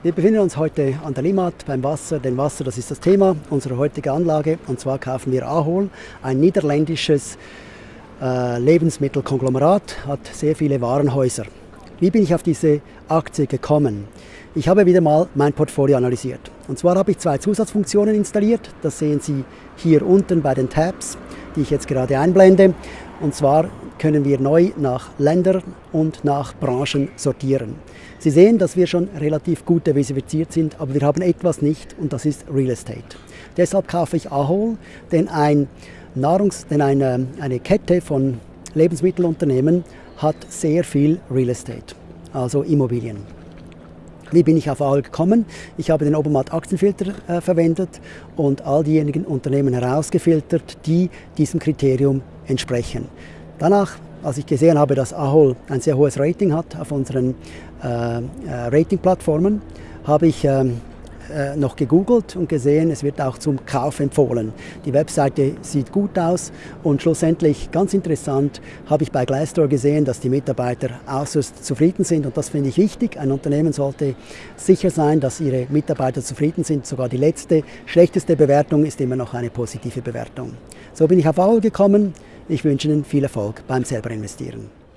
Wir befinden uns heute an der Limmat beim Wasser, denn Wasser, das ist das Thema unserer heutigen Anlage. Und zwar kaufen wir Ahol, ein niederländisches äh, Lebensmittelkonglomerat, hat sehr viele Warenhäuser. Wie bin ich auf diese Aktie gekommen? Ich habe wieder mal mein Portfolio analysiert. Und zwar habe ich zwei Zusatzfunktionen installiert. Das sehen Sie hier unten bei den Tabs, die ich jetzt gerade einblende. Und zwar können wir neu nach Ländern und nach Branchen sortieren. Sie sehen, dass wir schon relativ gut diversifiziert sind, aber wir haben etwas nicht und das ist Real Estate. Deshalb kaufe ich Ahol, denn, ein Nahrungs-, denn eine, eine Kette von Lebensmittelunternehmen hat sehr viel Real Estate, also Immobilien. Wie bin ich auf Ahol gekommen? Ich habe den Obermatt Aktienfilter äh, verwendet und all diejenigen Unternehmen herausgefiltert, die diesem Kriterium entsprechen. Danach, als ich gesehen habe, dass Ahol ein sehr hohes Rating hat auf unseren äh, äh, Ratingplattformen, habe ich ähm, äh, noch gegoogelt und gesehen, es wird auch zum Kauf empfohlen. Die Webseite sieht gut aus und schlussendlich, ganz interessant, habe ich bei Glassdoor gesehen, dass die Mitarbeiter äußerst zufrieden sind und das finde ich wichtig. Ein Unternehmen sollte sicher sein, dass ihre Mitarbeiter zufrieden sind. Sogar die letzte, schlechteste Bewertung ist immer noch eine positive Bewertung. So bin ich auf AOL gekommen. Ich wünsche Ihnen viel Erfolg beim selber investieren.